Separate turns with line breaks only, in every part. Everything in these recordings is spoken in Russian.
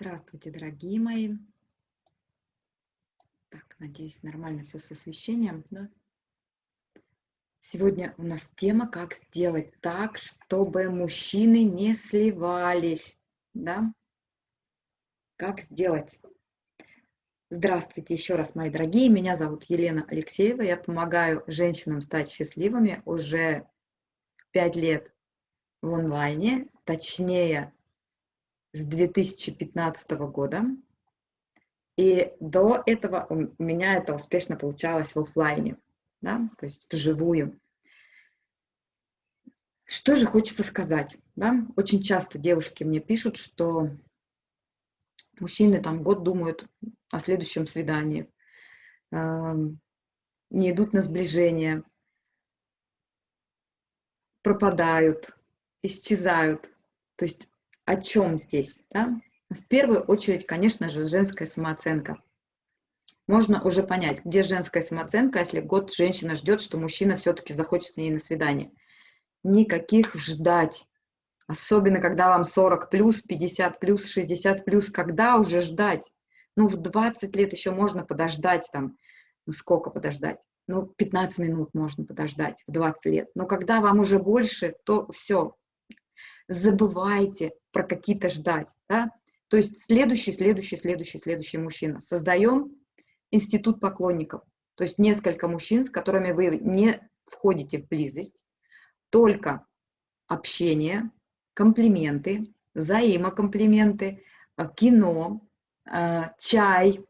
Здравствуйте, дорогие мои. Так, надеюсь, нормально все с освещением. Да? Сегодня у нас тема «Как сделать так, чтобы мужчины не сливались». Да? Как сделать? Здравствуйте еще раз, мои дорогие. Меня зовут Елена Алексеева. Я помогаю женщинам стать счастливыми уже пять лет в онлайне, точнее с 2015 года. И до этого у меня это успешно получалось в офлайне, да, то есть вживую. Что же хочется сказать? Да? Очень часто девушки мне пишут, что мужчины там год думают о следующем свидании, эм, не идут на сближение, пропадают, исчезают. То есть о чем здесь? Да? В первую очередь, конечно же, женская самооценка. Можно уже понять, где женская самооценка, если год женщина ждет, что мужчина все-таки захочет с ней на свидание. Никаких ждать. Особенно, когда вам 40 плюс, 50 плюс, 60 плюс. Когда уже ждать? Ну, в 20 лет еще можно подождать там. Ну, сколько подождать? Ну, 15 минут можно подождать в 20 лет. Но когда вам уже больше, то все, забывайте про какие-то ждать. Да? То есть следующий, следующий, следующий, следующий мужчина. Создаем институт поклонников. То есть несколько мужчин, с которыми вы не входите в близость, только общение, комплименты, взаимокомплименты, э, кино, э, чай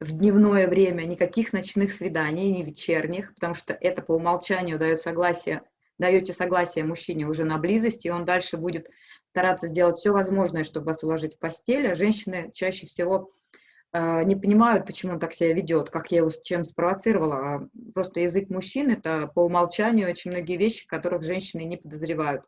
в дневное время, никаких ночных свиданий, не вечерних, потому что это по умолчанию дает согласие даете согласие мужчине уже на близость, и он дальше будет стараться сделать все возможное, чтобы вас уложить в постель, а женщины чаще всего э, не понимают, почему он так себя ведет, как я его с чем спровоцировала. А просто язык мужчин – это по умолчанию очень многие вещи, которых женщины не подозревают.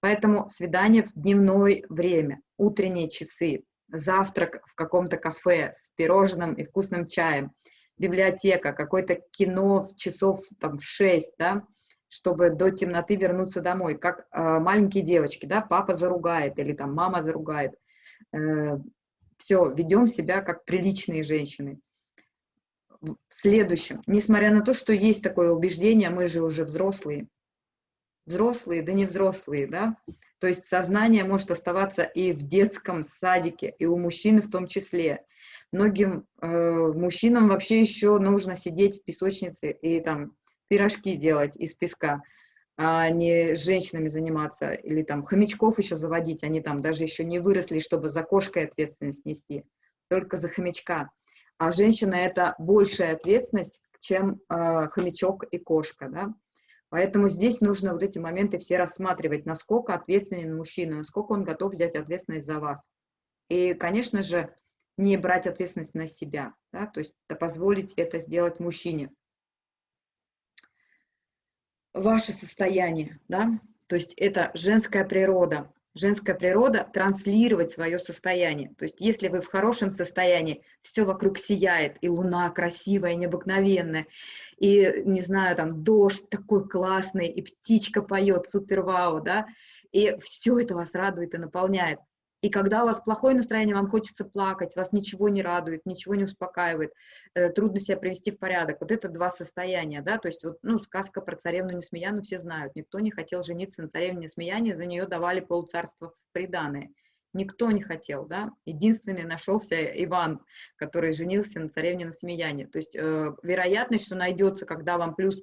Поэтому свидание в дневное время, утренние часы, завтрак в каком-то кафе с пирожным и вкусным чаем, библиотека, какое-то кино в часов там, в 6, да, чтобы до темноты вернуться домой, как э, маленькие девочки, да, папа заругает или там мама заругает. Э, все, ведем себя как приличные женщины. В следующем, несмотря на то, что есть такое убеждение, мы же уже взрослые, взрослые, да не взрослые, да, то есть сознание может оставаться и в детском садике, и у мужчины в том числе. Многим э, мужчинам вообще еще нужно сидеть в песочнице и там пирожки делать из песка, а не с женщинами заниматься, или там хомячков еще заводить, они там даже еще не выросли, чтобы за кошкой ответственность нести, только за хомячка. А женщина – это большая ответственность, чем э, хомячок и кошка, да. Поэтому здесь нужно вот эти моменты все рассматривать, насколько ответственен мужчина, насколько он готов взять ответственность за вас. И, конечно же, не брать ответственность на себя, да, то есть позволить это сделать мужчине ваше состояние, да, то есть это женская природа. Женская природа транслировать свое состояние. То есть если вы в хорошем состоянии, все вокруг сияет, и луна красивая, необыкновенная, и, не знаю, там дождь такой классный, и птичка поет, супер вау, да, и все это вас радует и наполняет. И когда у вас плохое настроение, вам хочется плакать, вас ничего не радует, ничего не успокаивает, э, трудно себя привести в порядок. Вот это два состояния, да, то есть вот, ну, сказка про царевну Несмеяну все знают. Никто не хотел жениться на царевне Несмеяне, за нее давали полцарства в приданое. Никто не хотел, да. Единственный нашелся Иван, который женился на царевне Несмеяне. То есть э, вероятность, что найдется, когда вам плюс,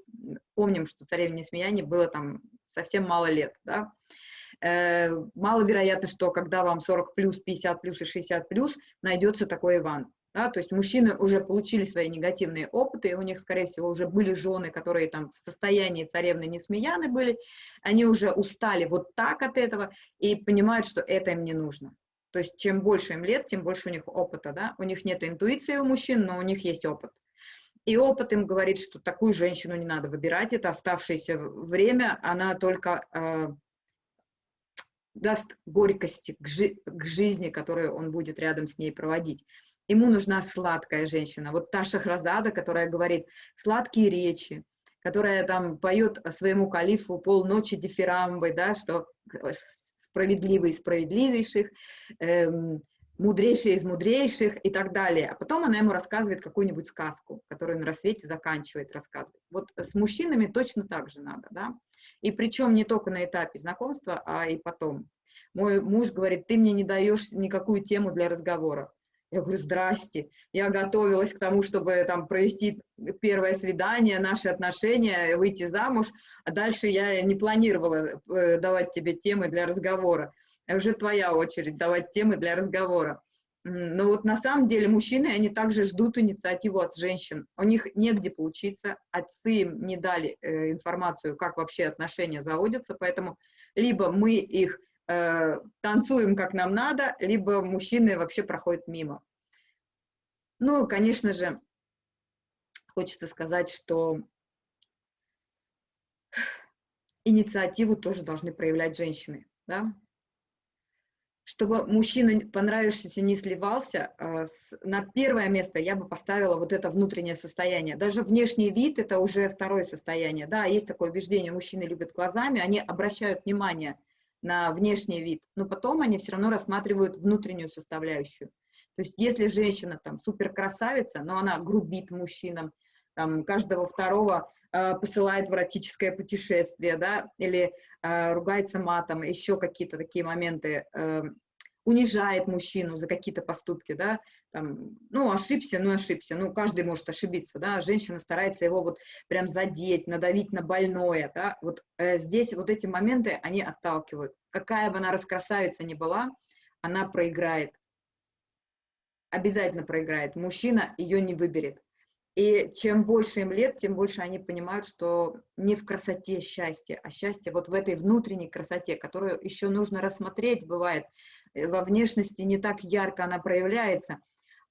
помним, что царевне Несмеяне было там совсем мало лет, да, маловероятно, что когда вам 40 плюс, 50 плюс и 60 плюс, найдется такой Иван. Да, то есть мужчины уже получили свои негативные опыты, у них, скорее всего, уже были жены, которые там в состоянии царевны Несмеяны были, они уже устали вот так от этого и понимают, что это им не нужно. То есть чем больше им лет, тем больше у них опыта, да, у них нет интуиции у мужчин, но у них есть опыт. И опыт им говорит, что такую женщину не надо выбирать, это оставшееся время, она только э, даст горькости к, жи к жизни, которую он будет рядом с ней проводить. Ему нужна сладкая женщина. Вот та Шахразада, которая говорит сладкие речи, которая там поет своему калифу полночи дифирамбы, да, что справедливый справедливейших, эм, мудрейший из мудрейших и так далее. А потом она ему рассказывает какую-нибудь сказку, которую на рассвете заканчивает рассказывать. Вот с мужчинами точно так же надо, да. И причем не только на этапе знакомства, а и потом. Мой муж говорит, ты мне не даешь никакую тему для разговора. Я говорю, здрасте, я готовилась к тому, чтобы там провести первое свидание, наши отношения, выйти замуж, а дальше я не планировала э, давать тебе темы для разговора. Уже твоя очередь давать темы для разговора. Но вот на самом деле мужчины, они также ждут инициативу от женщин. У них негде поучиться, отцы им не дали э, информацию, как вообще отношения заводятся, поэтому либо мы их э, танцуем как нам надо, либо мужчины вообще проходят мимо. Ну, конечно же, хочется сказать, что инициативу тоже должны проявлять женщины, да? Чтобы мужчина понравившийся не сливался, э, на первое место я бы поставила вот это внутреннее состояние. Даже внешний вид – это уже второе состояние. Да, есть такое убеждение, мужчины любят глазами, они обращают внимание на внешний вид, но потом они все равно рассматривают внутреннюю составляющую. То есть если женщина там супер красавица, но она грубит мужчинам, там, каждого второго э, посылает в эротическое путешествие, да, или ругается матом, еще какие-то такие моменты, э, унижает мужчину за какие-то поступки, да, там, ну, ошибся, ну, ошибся, ну, каждый может ошибиться, да, женщина старается его вот прям задеть, надавить на больное, да, вот э, здесь вот эти моменты, они отталкивают. Какая бы она раскрасавица ни была, она проиграет, обязательно проиграет, мужчина ее не выберет. И чем больше им лет, тем больше они понимают, что не в красоте счастье, а счастье вот в этой внутренней красоте, которую еще нужно рассмотреть, бывает, Э, во внешности не так ярко она проявляется,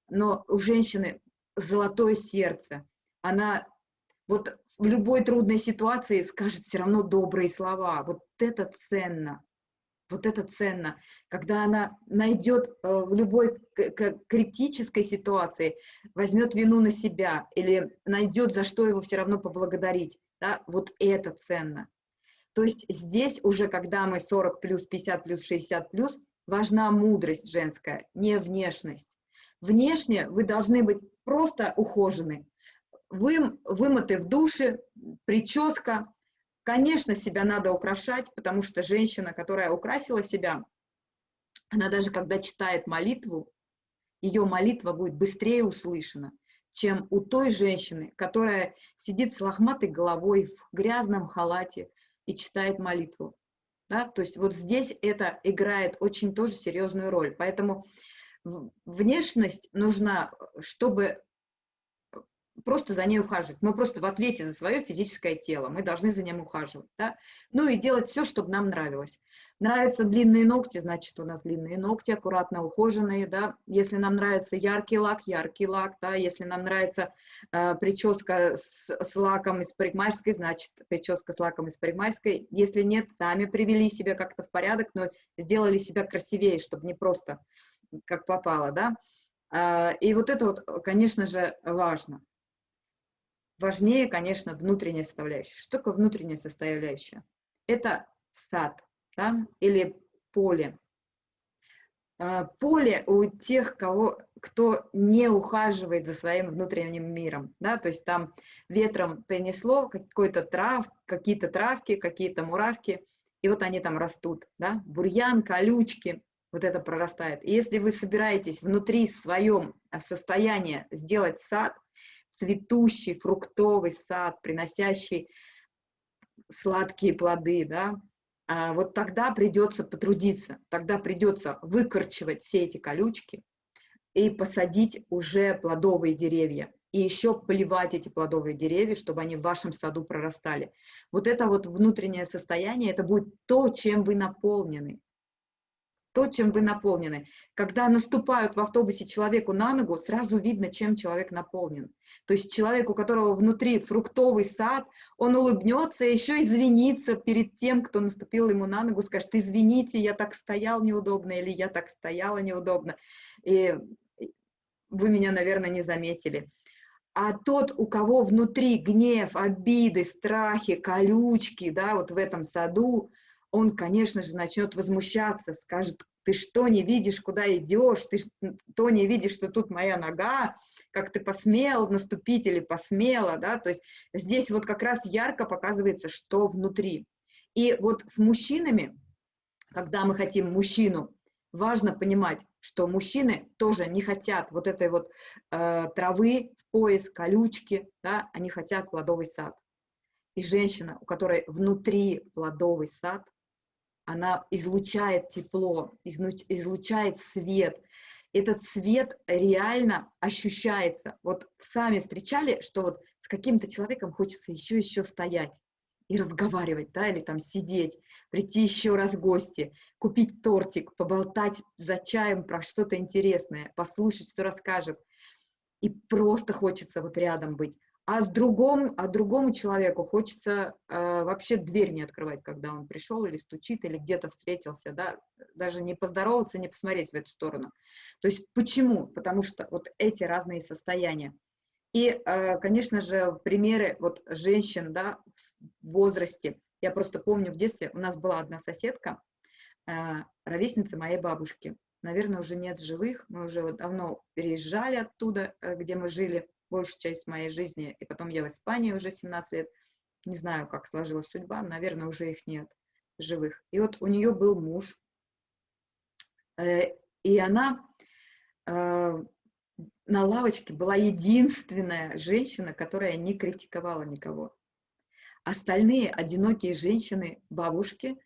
но у женщины золотое сердце. Она вот в любой трудной ситуации скажет все равно добрые слова. Вот это ценно. Вот это ценно. Когда она найдет э, в любой критической ситуации, возьмет вину на себя или найдет, за что его все равно поблагодарить. Да? Вот это ценно. То есть здесь уже, когда мы 40 плюс, 50 плюс, 60 плюс, важна мудрость женская, не внешность. Внешне вы должны быть просто ухожены, вы, вымыты в душе, прическа. Конечно, себя надо украшать, потому что женщина, которая украсила себя, она даже когда читает молитву, ее молитва будет быстрее услышана, чем у той женщины, которая сидит с лохматой головой в грязном халате и читает молитву. Да? То есть вот здесь это играет очень тоже серьезную роль. Поэтому внешность нужна, чтобы просто за ней ухаживать. Мы просто в ответе за свое физическое тело, мы должны за ним ухаживать. Да? Ну и делать все, чтобы нам нравилось. Нравятся длинные ногти, значит, у нас длинные ногти, аккуратно ухоженные, да. Если нам нравится яркий лак, яркий лак, да. Если нам нравится э, прическа с, с лаком из парикмахерской, значит, прическа с лаком из парикмахерской. Если нет, сами привели себя как-то в порядок, но сделали себя красивее, чтобы не просто как попало, да. Э, и вот это вот, конечно же, важно. Важнее, конечно, внутренняя составляющая. Что такое внутренняя составляющая? Это сад, да, или поле. А, поле у тех, кого, кто не ухаживает за своим внутренним миром, да, то есть там ветром принесло какой-то трав, какие-то травки, какие-то муравки, и вот они там растут, да, бурьян, колючки, вот это прорастает. И если вы собираетесь внутри своем состояния сделать сад, цветущий, фруктовый сад, приносящий сладкие плоды, да, а, вот тогда придется потрудиться, тогда придется выкорчевать все эти колючки и посадить уже плодовые деревья. И еще поливать эти плодовые деревья, чтобы они в вашем саду прорастали. Вот это вот внутреннее состояние, это будет то, чем вы наполнены. То, чем вы наполнены. Когда наступают в автобусе человеку на ногу, сразу видно, чем человек наполнен. То есть человек, у которого внутри фруктовый сад, он улыбнется еще извинится перед тем, кто наступил ему на ногу, скажет, извините, я так стоял неудобно или я так стояла неудобно, и вы меня, наверное, не заметили. А тот, у кого внутри гнев, обиды, страхи, колючки, да, вот в этом саду, он, конечно же, начнет возмущаться, скажет, ты что не видишь, куда идешь, ты что не видишь, что тут моя нога, как ты посмел наступить или посмела, да, то есть здесь вот как раз ярко показывается, что внутри. И вот с мужчинами, когда мы хотим мужчину, важно понимать, что мужчины тоже не хотят вот этой вот э, травы в пояс, колючки, да, они хотят плодовый сад. И женщина, у которой внутри плодовый сад, она излучает тепло, излучает свет. Этот свет реально ощущается. Вот сами встречали, что вот с каким-то человеком хочется еще-еще стоять и разговаривать, да, или там сидеть, прийти еще раз в гости, купить тортик, поболтать за чаем про что-то интересное, послушать, что расскажет. И просто хочется вот рядом быть. А с другом, а другому человеку хочется э, вообще дверь не открывать, когда он пришел или стучит, или где-то встретился, да, даже не поздороваться, не посмотреть в эту сторону. То есть почему? Потому что вот эти разные состояния. И, э, конечно же, примеры вот женщин, да, в возрасте. Я просто помню в детстве у нас была одна соседка, э, ровесница моей бабушки. Наверное, уже нет живых, мы уже давно переезжали оттуда, э, где мы жили большую часть моей жизни, и потом я в Испании уже 17 лет. Не знаю, как сложилась судьба, наверное, уже их нет живых. И вот у нее был муж, э, и она э, на лавочке была единственная женщина, которая не критиковала никого. Остальные одинокие женщины, бабушки,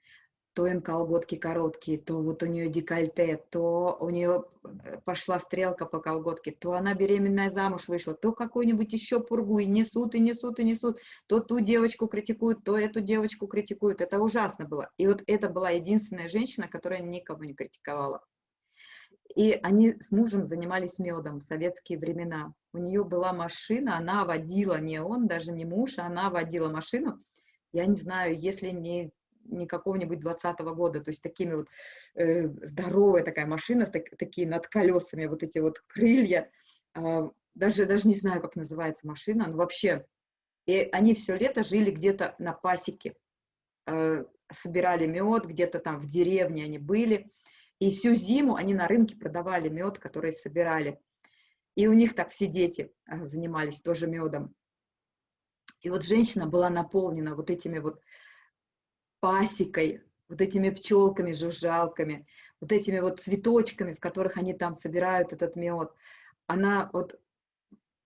то им колготки короткие, то вот у нее декольте, то у нее э, пошла стрелка по колготке, то она беременная замуж вышла, то какую-нибудь еще пургу, и несут, и несут, и несут, то ту девочку критикуют, то эту девочку критикуют. Это ужасно было. И вот это была единственная женщина, которая никого не критиковала. И они с мужем занимались медом в советские времена. У нее была машина, она водила, не он, даже не муж, она водила машину. Я не знаю, если не не какого-нибудь 20 -го года, то есть такими вот э, здоровая такая машина, так, такие над колесами, вот эти вот крылья, э, даже, даже не знаю, как называется машина, но вообще, и они все лето жили где-то на пасеке, э, собирали мед, где-то там в деревне они были, и всю зиму они на рынке продавали мед, который собирали. И у них так все дети э, занимались тоже медом. И вот женщина была наполнена вот этими вот пасекой, вот этими пчелками, жужжалками, вот этими вот цветочками, в которых они там собирают этот мед. Она вот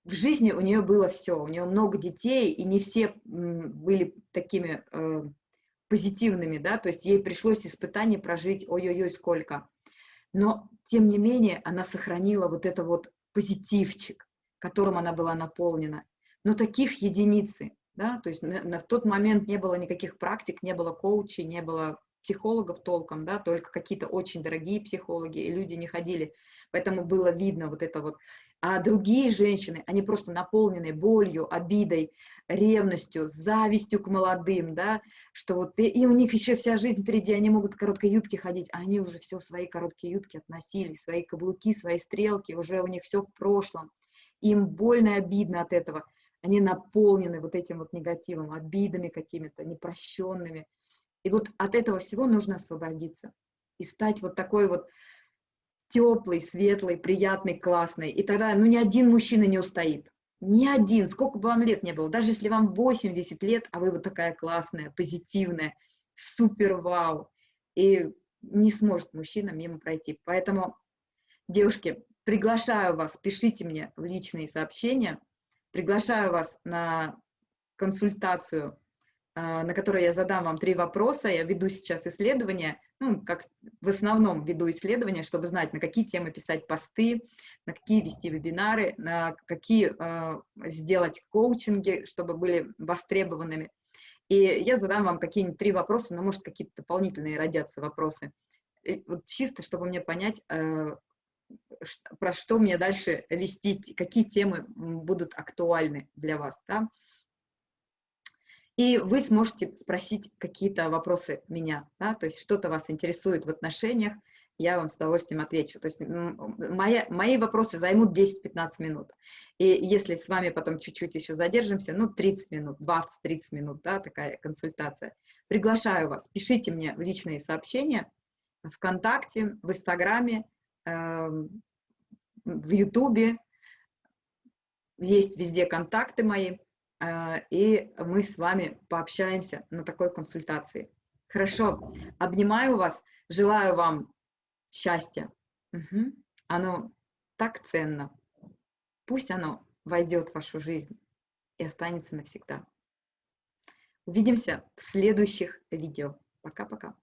в жизни у нее было все, у нее много детей, и не все были такими э, позитивными, да, то есть ей пришлось испытание прожить ой-ой-ой сколько. Но, тем не менее, она сохранила вот это вот позитивчик, которым она была наполнена. Но таких единицы да, то есть на, на, в тот момент не было никаких практик, не было коучей, не было психологов толком, да, только какие-то очень дорогие психологи, и люди не ходили, поэтому было видно вот это вот. А другие женщины, они просто наполнены болью, обидой, ревностью, завистью к молодым, да, что вот, и, и у них еще вся жизнь впереди, они могут в короткой юбке ходить, а они уже все свои короткие юбки относили, свои каблуки, свои стрелки, уже у них все в прошлом. Им больно и обидно от этого они наполнены вот этим вот негативом, обидами какими-то, непрощенными. И вот от этого всего нужно освободиться и стать вот такой вот теплый, светлый, приятный, классный. И тогда, ну, ни один мужчина не устоит. Ни один, сколько бы вам лет не было, даже если вам 80 лет, а вы вот такая классная, позитивная, супер вау, и не сможет мужчина мимо пройти. Поэтому, девушки, приглашаю вас, пишите мне в личные сообщения, Приглашаю вас на консультацию, а, на которой я задам вам три вопроса. Я веду сейчас исследования, ну, как в основном веду исследования, чтобы знать, на какие темы писать посты, на какие вести вебинары, на какие э, сделать коучинги, чтобы были востребованными. И я задам вам какие-нибудь три вопроса, но, может, какие-то дополнительные родятся вопросы. И вот чисто, чтобы мне понять, э, про что мне дальше вести, какие темы будут актуальны для вас. Да? И вы сможете спросить какие-то вопросы меня, да? то есть что-то вас интересует в отношениях, я вам с удовольствием отвечу. То есть мои, мои вопросы займут 10-15 минут. И если с вами потом чуть-чуть еще задержимся, ну 30 минут, 20-30 минут, да, такая консультация. Приглашаю вас, пишите мне личные сообщения, ВКонтакте, в Инстаграме, эм, в Ютубе. Есть везде контакты мои, э, и мы с вами пообщаемся на такой консультации. Хорошо, обнимаю вас, желаю вам счастья. Угу. Оно так ценно. Пусть оно войдет в вашу жизнь и останется навсегда. Увидимся в следующих видео. Пока-пока.